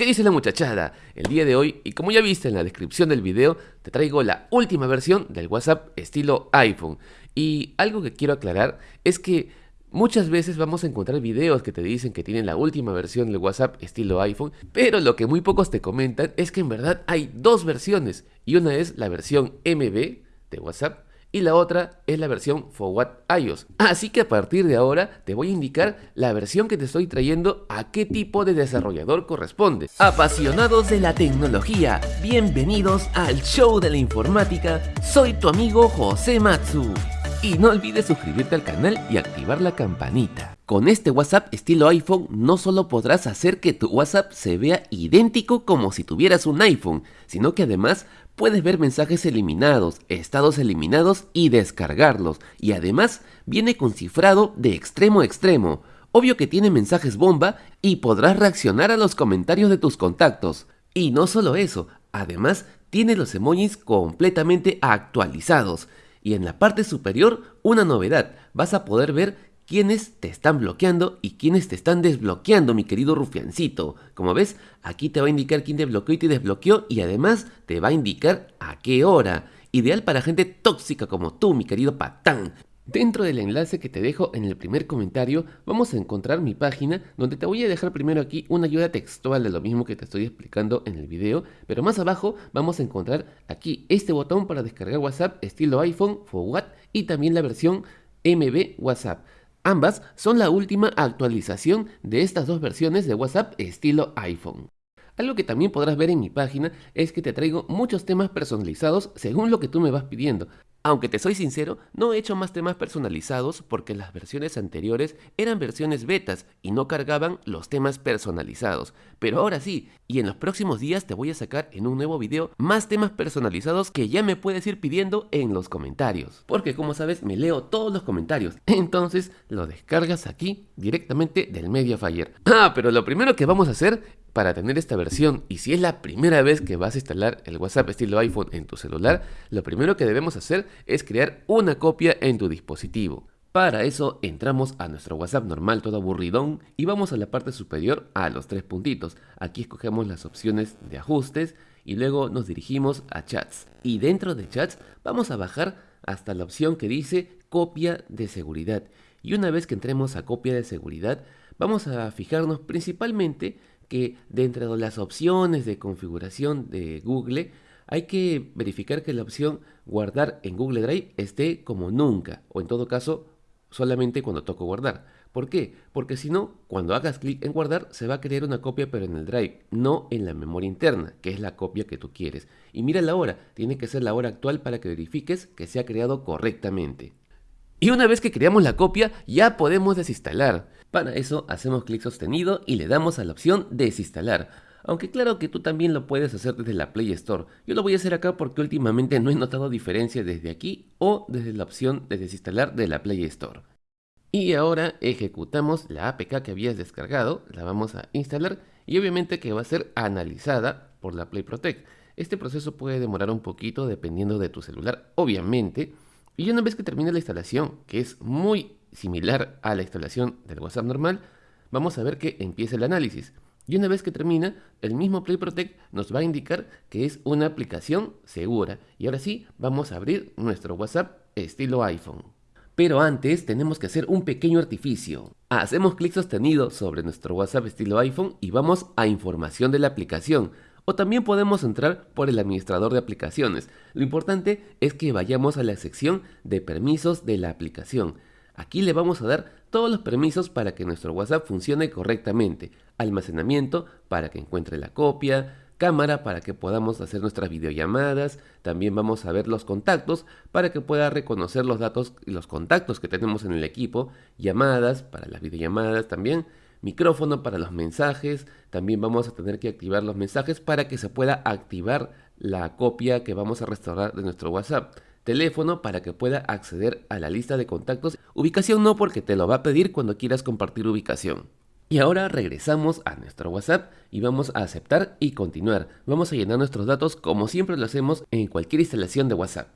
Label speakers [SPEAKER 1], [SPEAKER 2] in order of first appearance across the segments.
[SPEAKER 1] qué dice la muchachada? El día de hoy, y como ya viste en la descripción del video, te traigo la última versión del WhatsApp estilo iPhone. Y algo que quiero aclarar es que Muchas veces vamos a encontrar videos que te dicen que tienen la última versión del WhatsApp estilo iPhone, pero lo que muy pocos te comentan es que en verdad hay dos versiones y una es la versión MB de WhatsApp y la otra es la versión For iOS. Así que a partir de ahora te voy a indicar la versión que te estoy trayendo a qué tipo de desarrollador corresponde. Apasionados de la tecnología, bienvenidos al show de la informática, soy tu amigo José Matsu. Y no olvides suscribirte al canal y activar la campanita. Con este WhatsApp estilo iPhone no solo podrás hacer que tu WhatsApp se vea idéntico como si tuvieras un iPhone, sino que además puedes ver mensajes eliminados, estados eliminados y descargarlos. Y además viene con cifrado de extremo a extremo. Obvio que tiene mensajes bomba y podrás reaccionar a los comentarios de tus contactos. Y no solo eso, además tiene los emojis completamente actualizados. Y en la parte superior, una novedad, vas a poder ver quiénes te están bloqueando y quiénes te están desbloqueando, mi querido rufiancito. Como ves, aquí te va a indicar quién te bloqueó y te desbloqueó y además te va a indicar a qué hora. Ideal para gente tóxica como tú, mi querido patán. Dentro del enlace que te dejo en el primer comentario vamos a encontrar mi página donde te voy a dejar primero aquí una ayuda textual de lo mismo que te estoy explicando en el video, pero más abajo vamos a encontrar aquí este botón para descargar WhatsApp estilo iPhone for y también la versión MB WhatsApp. Ambas son la última actualización de estas dos versiones de WhatsApp estilo iPhone. Algo que también podrás ver en mi página es que te traigo muchos temas personalizados según lo que tú me vas pidiendo. Aunque te soy sincero, no he hecho más temas personalizados porque las versiones anteriores eran versiones betas y no cargaban los temas personalizados. Pero ahora sí, y en los próximos días te voy a sacar en un nuevo video más temas personalizados que ya me puedes ir pidiendo en los comentarios. Porque como sabes, me leo todos los comentarios. Entonces lo descargas aquí directamente del Mediafire. Ah, pero lo primero que vamos a hacer para tener esta versión y si es la primera vez que vas a instalar el WhatsApp estilo iPhone en tu celular, lo primero que debemos hacer es crear una copia en tu dispositivo. Para eso entramos a nuestro WhatsApp normal todo aburridón y vamos a la parte superior a los tres puntitos. Aquí escogemos las opciones de ajustes y luego nos dirigimos a chats. Y dentro de chats vamos a bajar hasta la opción que dice copia de seguridad. Y una vez que entremos a copia de seguridad, vamos a fijarnos principalmente que dentro de las opciones de configuración de Google hay que verificar que la opción guardar en Google Drive esté como nunca o en todo caso solamente cuando toco guardar. ¿Por qué? Porque si no, cuando hagas clic en guardar se va a crear una copia pero en el Drive, no en la memoria interna, que es la copia que tú quieres. Y mira la hora, tiene que ser la hora actual para que verifiques que se ha creado correctamente. Y una vez que creamos la copia, ya podemos desinstalar. Para eso hacemos clic sostenido y le damos a la opción desinstalar. Aunque claro que tú también lo puedes hacer desde la Play Store. Yo lo voy a hacer acá porque últimamente no he notado diferencia desde aquí o desde la opción de desinstalar de la Play Store. Y ahora ejecutamos la APK que habías descargado, la vamos a instalar y obviamente que va a ser analizada por la Play Protect. Este proceso puede demorar un poquito dependiendo de tu celular, obviamente, y una vez que termine la instalación, que es muy similar a la instalación del WhatsApp normal, vamos a ver que empieza el análisis. Y una vez que termina, el mismo Play Protect nos va a indicar que es una aplicación segura. Y ahora sí, vamos a abrir nuestro WhatsApp estilo iPhone. Pero antes tenemos que hacer un pequeño artificio. Hacemos clic sostenido sobre nuestro WhatsApp estilo iPhone y vamos a información de la aplicación o también podemos entrar por el administrador de aplicaciones. Lo importante es que vayamos a la sección de permisos de la aplicación. Aquí le vamos a dar todos los permisos para que nuestro WhatsApp funcione correctamente. Almacenamiento para que encuentre la copia, cámara para que podamos hacer nuestras videollamadas, también vamos a ver los contactos para que pueda reconocer los datos y los contactos que tenemos en el equipo, llamadas para las videollamadas también, micrófono para los mensajes, también vamos a tener que activar los mensajes para que se pueda activar la copia que vamos a restaurar de nuestro WhatsApp. Teléfono para que pueda acceder a la lista de contactos. Ubicación no porque te lo va a pedir cuando quieras compartir ubicación. Y ahora regresamos a nuestro WhatsApp y vamos a aceptar y continuar. Vamos a llenar nuestros datos como siempre lo hacemos en cualquier instalación de WhatsApp.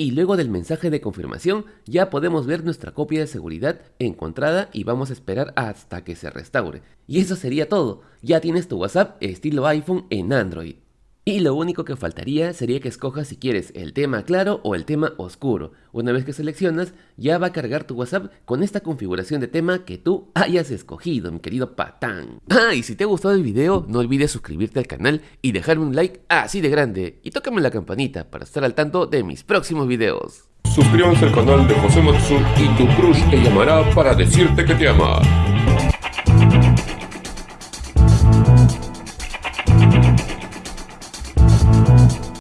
[SPEAKER 1] y luego del mensaje de confirmación ya podemos ver nuestra copia de seguridad encontrada y vamos a esperar hasta que se restaure. Y eso sería todo, ya tienes tu WhatsApp estilo iPhone en Android. Y lo único que faltaría sería que escojas si quieres el tema claro o el tema oscuro. Una vez que seleccionas, ya va a cargar tu WhatsApp con esta configuración de tema que tú hayas escogido, mi querido patán. Ah, y si te ha gustado el video, no olvides suscribirte al canal y dejarme un like así de grande. Y tócame la campanita para estar al tanto de mis próximos videos.
[SPEAKER 2] Suscríbanse al canal de José Matsu y tu crush te llamará para decirte que te ama.